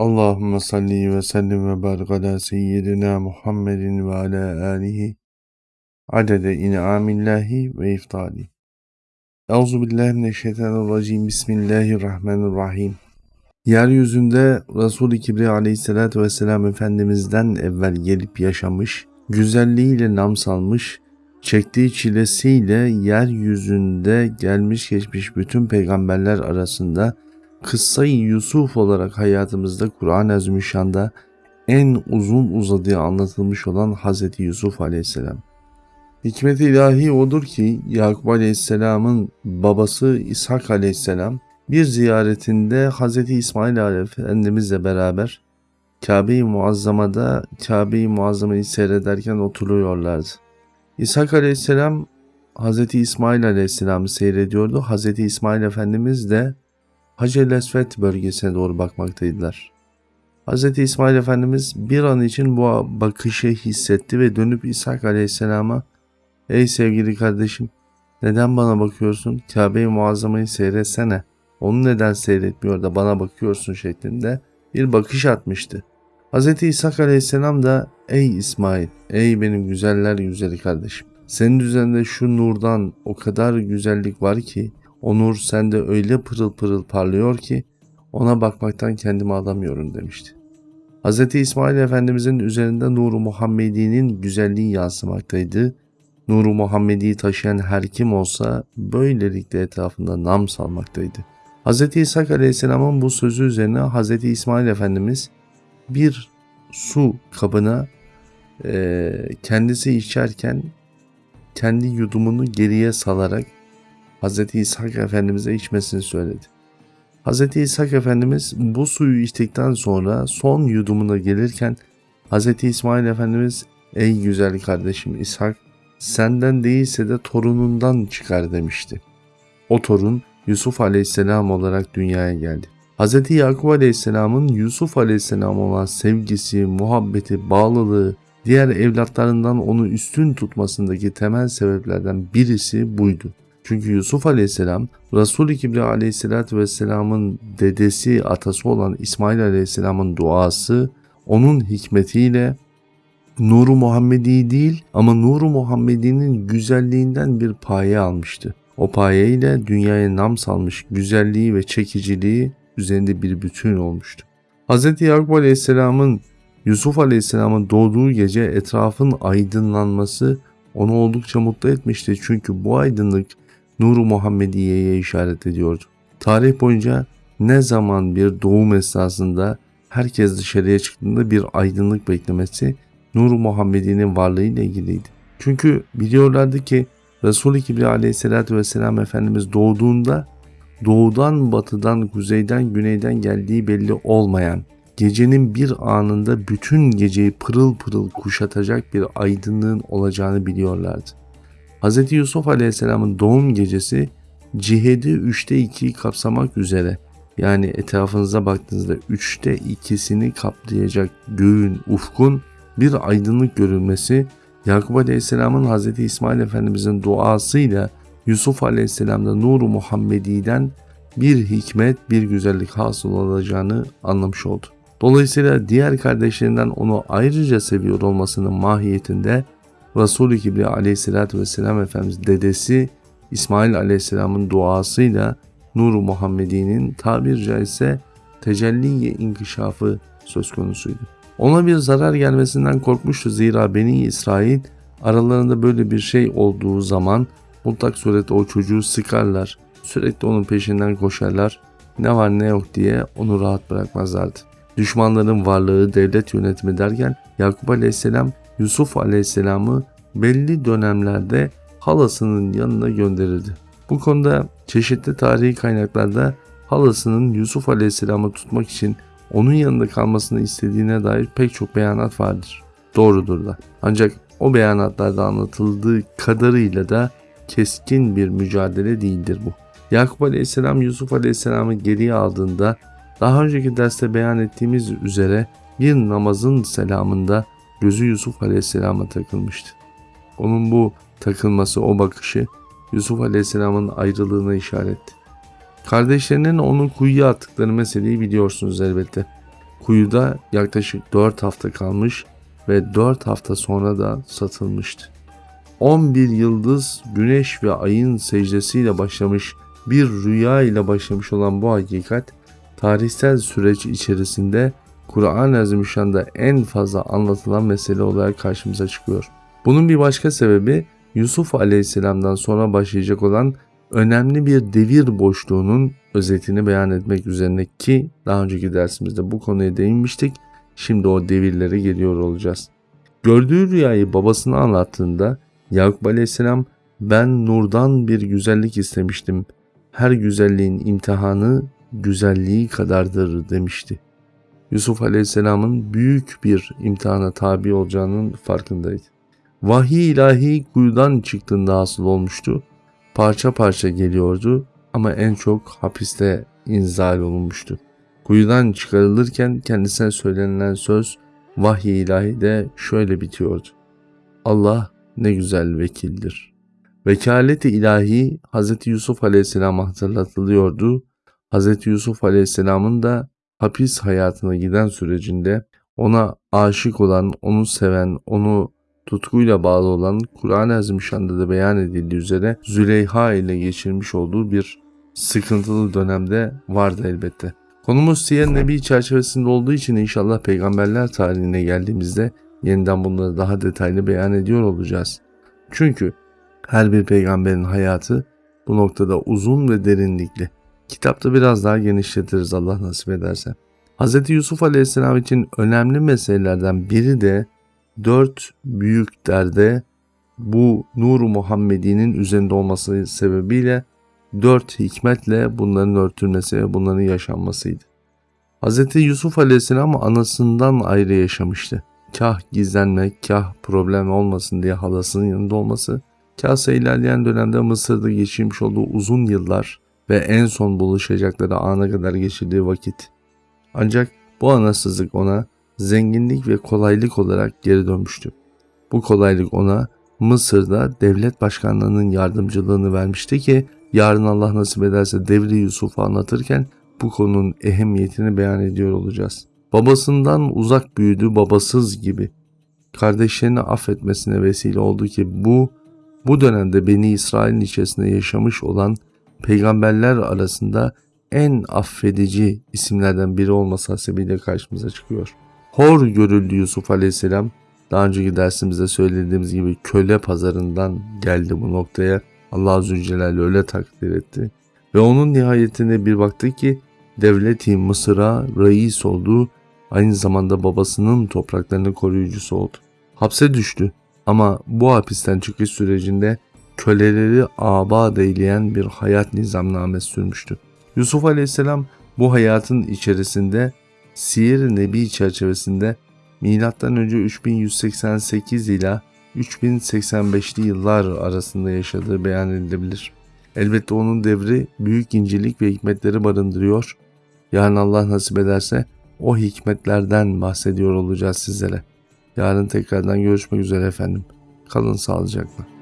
Allahümme salli ve sellim ve barik ala seyyidina Muhammedin ve ala alihi adede in'amillahi ve iftali. Euzu billahi mineşşeytanirracim. Bismillahirrahmanirrahim. Yeryüzünde Resul-i Kibriya aleyhissalatü vesselam Efendimiz'den evvel gelip yaşamış, güzelliğiyle nam salmış, çektiği çilesiyle yeryüzünde gelmiş geçmiş bütün peygamberler arasında Kıssayı Yusuf olarak hayatımızda Kur'an-ı Azimüşşan'da en uzun uzadığı anlatılmış olan Hz. Yusuf Aleyhisselam. Hikmet ilahi odur ki Yakup Aleyhisselam'ın babası İshak Aleyhisselam bir ziyaretinde Hz. İsmail Efendimizle beraber Kabe-i Muazzama'da Kabe-i Muazzama'yı seyrederken oturuyorlardı. İshak Aleyhisselam Hz. İsmail Aleyhisselam'ı seyrediyordu. Hz. İsmail Efendimiz de Hacer Lesvet bölgesine doğru bakmaktaydılar. Hz. İsmail Efendimiz bir an için bu bakışı hissetti ve dönüp İshak Aleyhisselam'a ''Ey sevgili kardeşim neden bana bakıyorsun? Kabe-i Muazzama'yı seyretsene. Onu neden seyretmiyor da bana bakıyorsun?'' şeklinde bir bakış atmıştı. Hz. İshak Aleyhisselam da ''Ey İsmail, ey benim güzeller güzeli kardeşim. Senin üzerinde şu nurdan o kadar güzellik var ki o nur sende öyle pırıl pırıl parlıyor ki ona bakmaktan kendimi alamıyorum demişti. Hz. İsmail Efendimizin üzerinde Nuru Muhammedi'nin güzelliği yansımaktaydı. Nuru Muhammedi'yi taşıyan her kim olsa böylelikle etrafında nam salmaktaydı. Hz. İsa Aleyhisselam'ın bu sözü üzerine Hz. İsmail Efendimiz bir su kabına e, kendisi içerken kendi yudumunu geriye salarak Hz. İshak Efendimiz'e içmesini söyledi. Hz. İshak Efendimiz bu suyu içtikten sonra son yudumuna gelirken Hz. İsmail Efendimiz ''Ey güzel kardeşim İshak senden değilse de torunundan çıkar.'' demişti. O torun Yusuf Aleyhisselam olarak dünyaya geldi. Hz. Yakup Aleyhisselam'ın Yusuf Aleyhisselam olan sevgisi, muhabbeti, bağlılığı, diğer evlatlarından onu üstün tutmasındaki temel sebeplerden birisi buydu. Çünkü Yusuf aleyhisselam Resul-i Kibriya aleyhisselatü vesselamın dedesi atası olan İsmail aleyhisselamın duası onun hikmetiyle Nuru Muhammedi değil ama Nuru Muhammedi'nin güzelliğinden bir paye almıştı. O paye ile dünyaya nam salmış güzelliği ve çekiciliği üzerinde bir bütün olmuştu. Hz. Yakup Aleyhisselam'ın Yusuf Aleyhisselam'ın doğduğu gece etrafın aydınlanması onu oldukça mutlu etmişti. Çünkü bu aydınlık Nuru Muhammediye'ye işaret ediyordu. Tarih boyunca ne zaman bir doğum esnasında herkes dışarıya çıktığında bir aydınlık beklemesi Nuru Muhammedi'nin varlığıyla ilgiliydi. Çünkü biliyorlardı ki Resul-i Kibriya aleyhissalatü vesselam Efendimiz doğduğunda doğudan batıdan kuzeyden güneyden geldiği belli olmayan gecenin bir anında bütün geceyi pırıl pırıl kuşatacak bir aydınlığın olacağını biliyorlardı. Hz. Yusuf Aleyhisselam'ın doğum gecesi cihedi üçte ikiyi kapsamak üzere yani etrafınıza baktığınızda üçte ikisini kaplayacak göğün, ufkun bir aydınlık görülmesi Yakup Aleyhisselam'ın Hz. İsmail Efendimizin duasıyla Yusuf Aleyhisselam'da Nuru Muhammedi'den bir hikmet, bir güzellik hasıl olacağını anlamış oldu. Dolayısıyla diğer kardeşlerinden onu ayrıca seviyor olmasının mahiyetinde Resul-i Kibriya aleyhissalatü vesselam Efendimiz dedesi İsmail aleyhisselamın duasıyla Nur-u Muhammedi'nin tabir caizse tecelli inkişafı söz konusuydu. Ona bir zarar gelmesinden korkmuştu zira Beni İsrail aralarında böyle bir şey olduğu zaman mutlak surette o çocuğu sıkarlar. Sürekli onun peşinden koşarlar. Ne var ne yok diye onu rahat bırakmazlardı. Düşmanların varlığı, devlet yönetimi derken Yakup Aleyhisselam Yusuf Aleyhisselam'ı belli dönemlerde halasının yanına gönderildi. Bu konuda çeşitli tarihi kaynaklarda halasının Yusuf Aleyhisselam'ı tutmak için onun yanında kalmasını istediğine dair pek çok beyanat vardır. Doğrudur da. Ancak o beyanatlarda anlatıldığı kadarıyla da keskin bir mücadele değildir bu. Yakup Aleyhisselam Yusuf Aleyhisselam'ı geriye aldığında daha önceki derste beyan ettiğimiz üzere bir namazın selamında gözü Yusuf Aleyhisselam'a takılmıştı. Onun bu takılması, o bakışı Yusuf Aleyhisselam'ın ayrılığına işaretti. Kardeşlerinin onu kuyuya attıkları meseleyi biliyorsunuz elbette. Kuyuda yaklaşık 4 hafta kalmış ve 4 hafta sonra da satılmıştı. 11 yıldız, güneş ve ayın secdesiyle başlamış bir rüya ile başlamış olan bu hakikat tarihsel süreç içerisinde Kur'an-ı Azimüşşan'da en fazla anlatılan mesele olarak karşımıza çıkıyor. Bunun bir başka sebebi Yusuf Aleyhisselam'dan sonra başlayacak olan önemli bir devir boşluğunun özetini beyan etmek üzerine ki daha önceki dersimizde bu konuya değinmiştik. Şimdi o devirlere geliyor olacağız. Gördüğü rüyayı babasına anlattığında Yakup Aleyhisselam ben nurdan bir güzellik istemiştim. Her güzelliğin imtihanı güzelliği kadardır demişti. Yusuf Aleyhisselam'ın büyük bir imtihana tabi olacağının farkındaydı. Vahiy ilahi kuyudan çıktığında hasıl olmuştu. Parça parça geliyordu ama en çok hapiste inzal olunmuştu. Kuyudan çıkarılırken kendisine söylenilen söz vahiy ilahi de şöyle bitiyordu. Allah ne güzel vekildir. Vekaleti ilahi Hz. Yusuf Aleyhisselam'a hatırlatılıyordu. Hz. Yusuf Aleyhisselam'ın da hapis hayatına giden sürecinde ona aşık olan, onu seven, onu tutkuyla bağlı olan Kur'an-ı Azimüşşan'da da beyan edildiği üzere Züleyha ile geçirmiş olduğu bir sıkıntılı dönemde vardı elbette. Konumuz Siyer Nebi çerçevesinde olduğu için inşallah peygamberler tarihine geldiğimizde yeniden bunları daha detaylı beyan ediyor olacağız. Çünkü her bir peygamberin hayatı bu noktada uzun ve derinlikli. Kitapta biraz daha genişletiriz Allah nasip ederse. Hz. Yusuf Aleyhisselam için önemli meselelerden biri de dört büyük derde bu Nur Muhammedi'nin üzerinde olması sebebiyle dört hikmetle bunların örtülmesi ve bunların yaşanmasıydı. Hz. Yusuf Aleyhisselam anasından ayrı yaşamıştı. Kah gizlenmek, kah problem olmasın diye halasının yanında olması, kahsa ilerleyen dönemde Mısır'da geçirmiş olduğu uzun yıllar ve en son buluşacakları ana kadar geçirdiği vakit. Ancak bu anasızlık ona zenginlik ve kolaylık olarak geri dönmüştü. Bu kolaylık ona Mısır'da devlet başkanlığının yardımcılığını vermişti ki yarın Allah nasip ederse Devri Yusuf'u anlatırken bu konunun ehemmiyetini beyan ediyor olacağız. Babasından uzak büyüdü babasız gibi. Kardeşlerini affetmesine vesile oldu ki bu bu dönemde Beni İsrail'in içerisinde yaşamış olan peygamberler arasında en affedici isimlerden biri olması hasebiyle karşımıza çıkıyor. Hor görüldü Yusuf Aleyhisselam. Daha önceki dersimizde söylediğimiz gibi köle pazarından geldi bu noktaya. Allah Celle öyle takdir etti. Ve onun nihayetinde bir baktı ki devleti Mısır'a reis oldu. Aynı zamanda babasının topraklarının koruyucusu oldu. Hapse düştü ama bu hapisten çıkış sürecinde köleleri abad eyleyen bir hayat nizamnamesi sürmüştü. Yusuf Aleyhisselam bu hayatın içerisinde Siyer-i Nebi çerçevesinde M.Ö. 3188 ile 3085'li yıllar arasında yaşadığı beyan edilebilir. Elbette onun devri büyük incelik ve hikmetleri barındırıyor. Yarın Allah nasip ederse o hikmetlerden bahsediyor olacağız sizlere. Yarın tekrardan görüşmek üzere efendim. Kalın sağlıcakla.